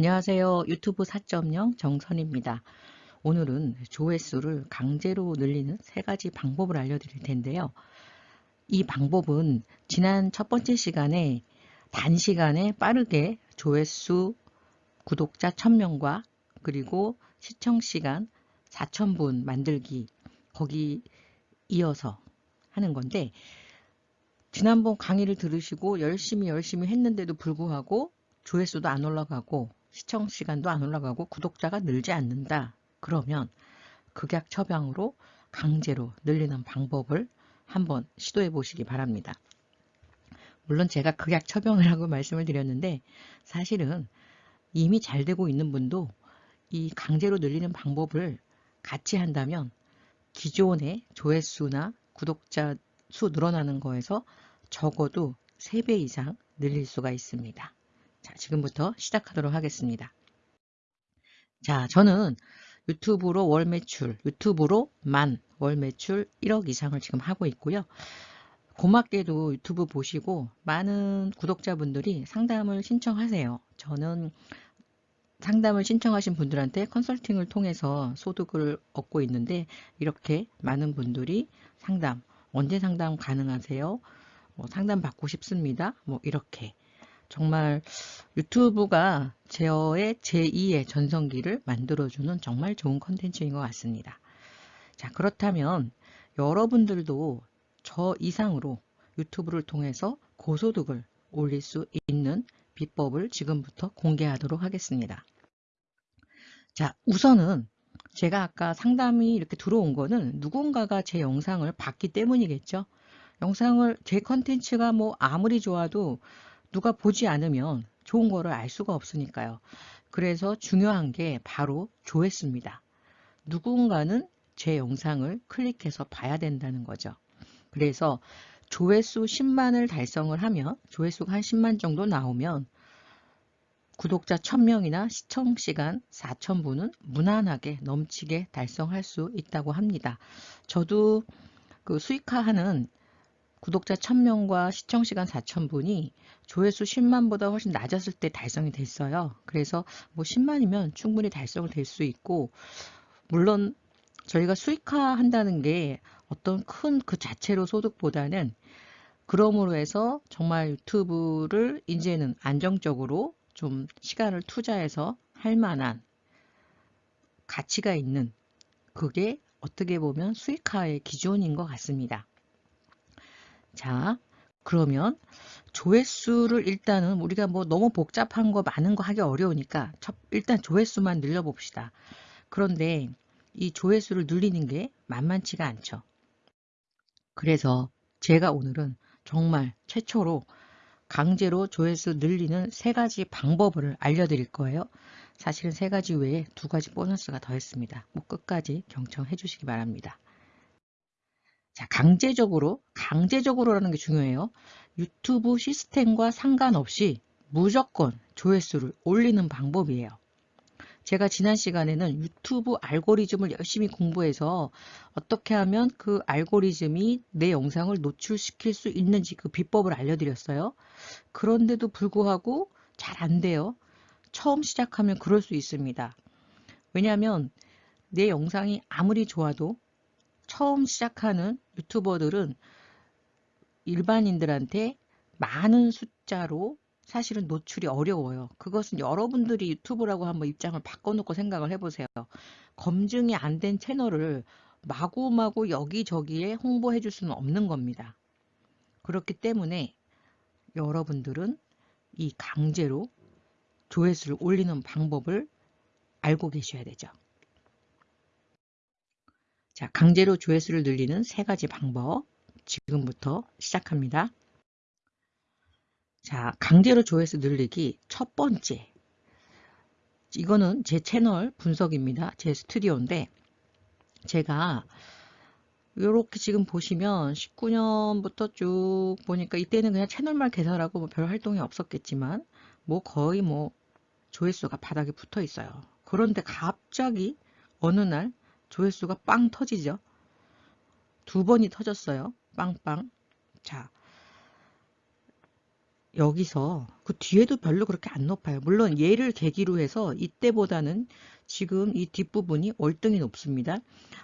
안녕하세요. 유튜브 4.0 정선입니다. 오늘은 조회수를 강제로 늘리는 세 가지 방법을 알려드릴 텐데요. 이 방법은 지난 첫 번째 시간에 단시간에 빠르게 조회수 구독자 1000명과 그리고 시청시간 4000분 만들기 거기 이어서 하는 건데 지난번 강의를 들으시고 열심히 열심히 했는데도 불구하고 조회수도 안 올라가고 시청 시간도 안 올라가고 구독자가 늘지 않는다. 그러면 극약 처방으로 강제로 늘리는 방법을 한번 시도해 보시기 바랍니다. 물론 제가 극약 처방을 하고 말씀을 드렸는데 사실은 이미 잘 되고 있는 분도 이 강제로 늘리는 방법을 같이 한다면 기존의 조회수나 구독자 수 늘어나는 거에서 적어도 3배 이상 늘릴 수가 있습니다. 자, 지금부터 시작하도록 하겠습니다. 자, 저는 유튜브로 월 매출, 유튜브로만 월 매출 1억 이상을 지금 하고 있고요. 고맙게도 유튜브 보시고 많은 구독자분들이 상담을 신청하세요. 저는 상담을 신청하신 분들한테 컨설팅을 통해서 소득을 얻고 있는데 이렇게 많은 분들이 상담, 언제 상담 가능하세요? 뭐 상담 받고 싶습니다. 뭐 이렇게 정말 유튜브가 제어의 제2의 전성기를 만들어주는 정말 좋은 컨텐츠인 것 같습니다. 자 그렇다면 여러분들도 저 이상으로 유튜브를 통해서 고소득을 올릴 수 있는 비법을 지금부터 공개하도록 하겠습니다. 자 우선은 제가 아까 상담이 이렇게 들어온 거는 누군가가 제 영상을 봤기 때문이겠죠. 영상을 제 컨텐츠가 뭐 아무리 좋아도 누가 보지 않으면 좋은 거를 알 수가 없으니까요. 그래서 중요한 게 바로 조회수입니다. 누군가는 제 영상을 클릭해서 봐야 된다는 거죠. 그래서 조회수 10만을 달성을 하면 조회수가 한 10만 정도 나오면 구독자 1000명이나 시청시간 4000분은 무난하게 넘치게 달성할 수 있다고 합니다. 저도 그 수익화하는 구독자 1000명과 시청시간 4000분이 조회수 10만보다 훨씬 낮았을 때 달성이 됐어요. 그래서 뭐 10만이면 충분히 달성을 될수 있고 물론 저희가 수익화 한다는 게 어떤 큰 그 자체로 소득보다는 그러므로 해서 정말 유튜브를 이제는 안정적으로 좀 시간을 투자해서 할 만한 가치가 있는 그게 어떻게 보면 수익화의 기준인 것 같습니다. 자, 그러면 조회수를 일단은 우리가 뭐 너무 복잡한 거 많은 거 하기 어려우니까 일단 조회수만 늘려봅시다. 그런데 이 조회수를 늘리는 게 만만치가 않죠. 그래서 제가 오늘은 정말 최초로 강제로 조회수 늘리는 세 가지 방법을 알려드릴 거예요. 사실은 세 가지 외에 두 가지 보너스가 더했습니다. 뭐 끝까지 경청해 주시기 바랍니다. 자, 강제적으로, 강제적으로라는 게 중요해요. 유튜브 시스템과 상관없이 무조건 조회수를 올리는 방법이에요. 제가 지난 시간에는 유튜브 알고리즘을 열심히 공부해서 어떻게 하면 그 알고리즘이 내 영상을 노출시킬 수 있는지 그 비법을 알려드렸어요. 그런데도 불구하고 잘 안 돼요. 처음 시작하면 그럴 수 있습니다. 왜냐하면 내 영상이 아무리 좋아도 처음 시작하는 유튜버들은 일반인들한테 많은 숫자로 사실은 노출이 어려워요. 그것은 여러분들이 유튜브라고 한번 입장을 바꿔놓고 생각을 해보세요. 검증이 안 된 채널을 마구마구 여기저기에 홍보해 줄 수는 없는 겁니다. 그렇기 때문에 여러분들은 이 강제로 조회수를 올리는 방법을 알고 계셔야 되죠. 자, 강제로 조회수를 늘리는 세 가지 방법 지금부터 시작합니다. 자, 강제로 조회수 늘리기 첫 번째 이거는 제 채널 분석입니다. 제 스튜디오인데 제가 이렇게 지금 보시면 19년부터 쭉 보니까 이때는 그냥 채널만 개설하고 뭐 별 활동이 없었겠지만 뭐 거의 뭐 조회수가 바닥에 붙어 있어요. 그런데 갑자기 어느 날 조회수가 빵 터지죠. 두 번이 터졌어요. 빵빵. 자, 여기서 그 뒤에도 별로 그렇게 안 높아요. 물론 얘를 계기로 해서 이때보다는 지금 이 뒷부분이 월등히 높습니다.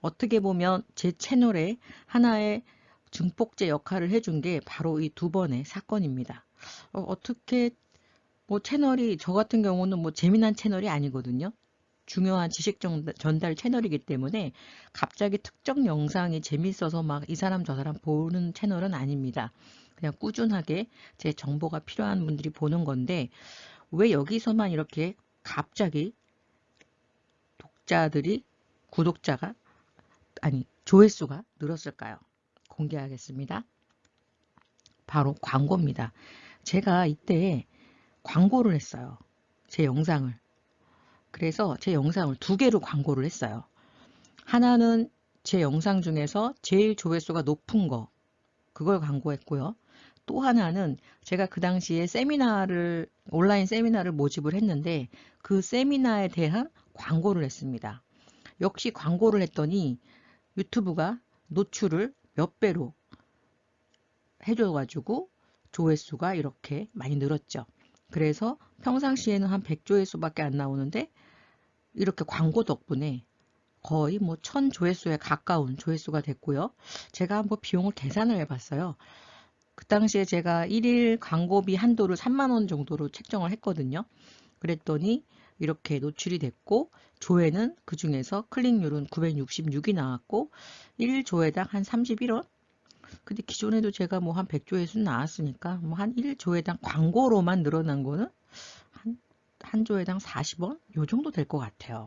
어떻게 보면 제 채널에 하나의 증폭제 역할을 해준 게 바로 이 두 번의 사건입니다. 어, 떻게 뭐 채널이 저 같은 경우는 뭐 재미난 채널이 아니거든요. 중요한 지식 전달 채널이기 때문에 갑자기 특정 영상이 재밌어서 막 이 사람 저 사람 보는 채널은 아닙니다. 그냥 꾸준하게 제 정보가 필요한 분들이 보는 건데 왜 여기서만 이렇게 갑자기 독자들이 구독자가 아니 조회수가 늘었을까요? 공개하겠습니다. 바로 광고입니다. 제가 이때 광고를 했어요. 제 영상을. 그래서 제 영상을 두 개로 광고를 했어요. 하나는 제 영상 중에서 제일 조회수가 높은 거 그걸 광고했고요. 또 하나는 제가 그 당시에 세미나를 온라인 세미나를 모집을 했는데 그 세미나에 대한 광고를 했습니다. 역시 광고를 했더니 유튜브가 노출을 몇 배로 해줘가지고 조회수가 이렇게 많이 늘었죠. 그래서 평상시에는 한 100조회수밖에 안 나오는데 이렇게 광고 덕분에 거의 뭐 1000조회수에 가까운 조회수가 됐고요. 제가 한번 비용을 계산을 해봤어요. 그 당시에 제가 1일 광고비 한도를 3만원 정도로 책정을 했거든요. 그랬더니 이렇게 노출이 됐고 조회는 그 중에서 클릭률은 966이 나왔고 1조회당 한 31원 근데 기존에도 제가 뭐 한 100조회수 나왔으니까 뭐 한 1조회당 광고로만 늘어난 거는 한, 한 조회당 40원? 요 정도 될 것 같아요.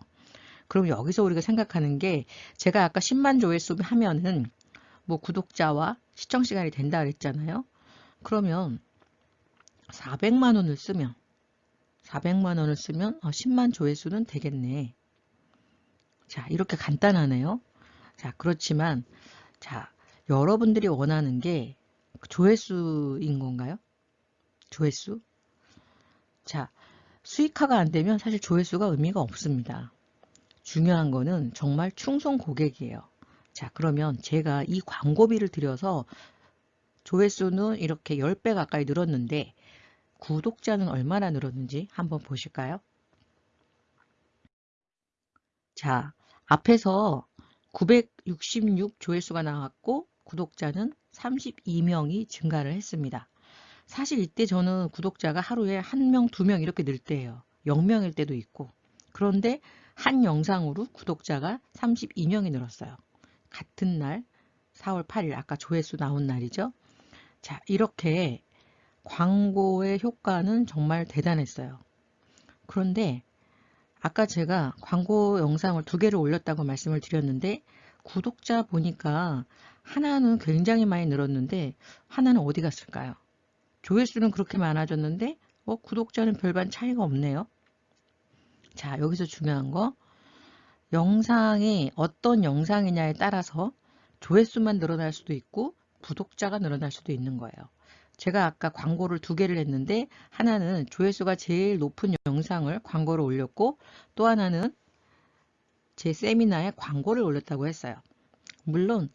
그럼 여기서 우리가 생각하는 게 제가 아까 10만 조회수 하면은 뭐 구독자와 시청 시간이 된다 그랬잖아요. 그러면 400만 원을 쓰면 400만 원을 쓰면 10만 어, 조회수는 되겠네. 자, 이렇게 간단하네요. 자, 그렇지만 자, 여러분들이 원하는 게 조회수인 건가요? 조회수? 자, 수익화가 안 되면 사실 조회수가 의미가 없습니다. 중요한 거는 정말 충성 고객이에요. 자, 그러면 제가 이 광고비를 들여서 조회수는 이렇게 10배 가까이 늘었는데 구독자는 얼마나 늘었는지 한번 보실까요? 자, 앞에서 966 조회수가 나왔고 구독자는 32명이 증가를 했습니다. 사실 이때 저는 구독자가 하루에 1명, 2명 이렇게 늘 때예요. 0명일 때도 있고. 그런데 한 영상으로 구독자가 32명이 늘었어요. 같은 날 4월 8일 아까 조회수 나온 날이죠. 자 이렇게 광고의 효과는 정말 대단했어요. 그런데 아까 제가 광고 영상을 두 개를 올렸다고 말씀을 드렸는데 구독자 보니까 하나는 굉장히 많이 늘었는데 하나는 어디 갔을까요? 조회수는 그렇게 많아졌는데 어, 구독자는 별반 차이가 없네요. 자 여기서 중요한 거 영상이 어떤 영상이냐에 따라서 조회수만 늘어날 수도 있고 구독자가 늘어날 수도 있는 거예요. 제가 아까 광고를 두 개를 했는데 하나는 조회수가 제일 높은 영상을 광고를 올렸고 또 하나는 제 세미나에 광고를 올렸다고 했어요. 물론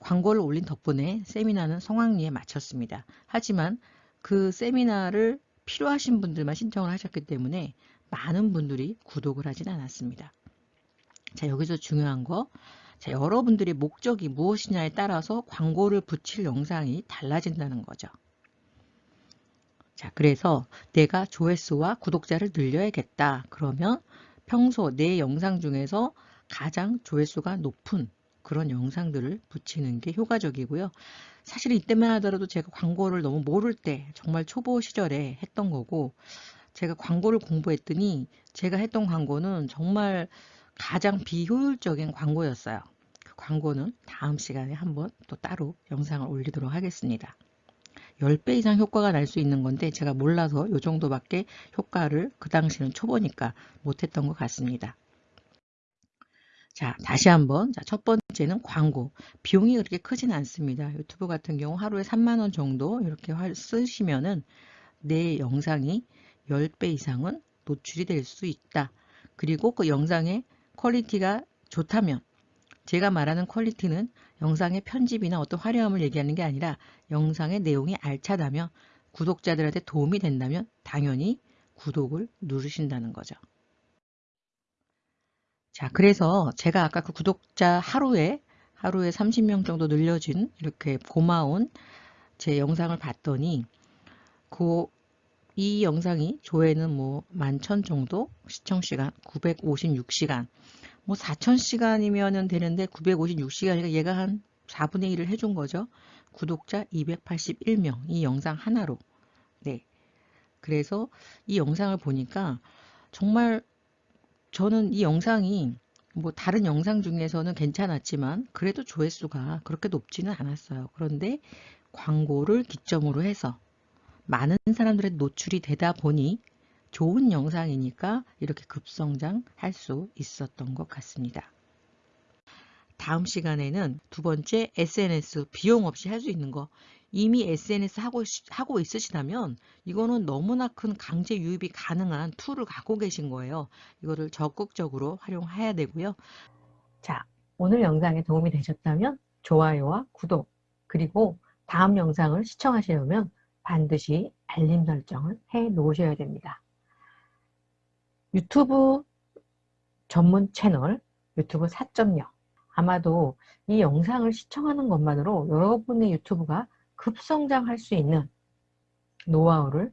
광고를 올린 덕분에 세미나는 성황리에 마쳤습니다. 하지만 그 세미나를 필요하신 분들만 신청을 하셨기 때문에 많은 분들이 구독을 하진 않았습니다. 자 여기서 중요한 거 자, 여러분들의 목적이 무엇이냐에 따라서 광고를 붙일 영상이 달라진다는 거죠. 자, 그래서 내가 조회수와 구독자를 늘려야겠다. 그러면 평소 내 영상 중에서 가장 조회수가 높은 그런 영상들을 붙이는 게 효과적이고요. 사실 이때만 하더라도 제가 광고를 너무 모를 때 정말 초보 시절에 했던 거고 제가 광고를 공부했더니 제가 했던 광고는 정말 가장 비효율적인 광고였어요. 그 광고는 다음 시간에 한번 또 따로 영상을 올리도록 하겠습니다. 10배 이상 효과가 날 수 있는 건데 제가 몰라서 이 정도밖에 효과를 그 당시는 초보니까 못했던 것 같습니다. 자, 다시 한번 자, 첫 번째는 광고. 비용이 그렇게 크진 않습니다. 유튜브 같은 경우 하루에 3만원 정도 이렇게 쓰시면은 내 영상이 10배 이상은 노출이 될 수 있다. 그리고 그 영상의 퀄리티가 좋다면 제가 말하는 퀄리티는 영상의 편집이나 어떤 화려함을 얘기하는 게 아니라 영상의 내용이 알차다면 구독자들한테 도움이 된다면 당연히 구독을 누르신다는 거죠. 자, 그래서 제가 아까 그 구독자 하루에 하루에 30명 정도 늘려진 이렇게 고마운 제 영상을 봤더니 그 이 영상이 조회는 뭐11,000 정도 시청시간 956시간. 뭐 4,000시간이면 되는데 956시간이니까 얘가 한 4분의 1을 해준 거죠. 구독자 281명 이 영상 하나로. 네. 그래서 이 영상을 보니까 정말 저는 이 영상이 뭐 다른 영상 중에서는 괜찮았지만 그래도 조회수가 그렇게 높지는 않았어요. 그런데 광고를 기점으로 해서 많은 사람들의 노출이 되다 보니 좋은 영상이니까 이렇게 급성장할 수 있었던 것 같습니다. 다음 시간에는 두 번째 SNS 비용 없이 할 수 있는 거 이미 SNS 하고, 하고 있으시다면 이거는 너무나 큰 강제 유입이 가능한 툴을 갖고 계신 거예요. 이거를 적극적으로 활용해야 되고요. 자, 오늘 영상에 도움이 되셨다면 좋아요와 구독 그리고 다음 영상을 시청하시려면 반드시 알림 설정을 해 놓으셔야 됩니다. 유튜브 전문 채널 유튜브 4.0 아마도 이 영상을 시청하는 것만으로 여러분의 유튜브가 급성장할 수 있는 노하우를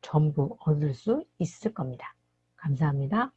전부 얻을 수 있을 겁니다. 감사합니다.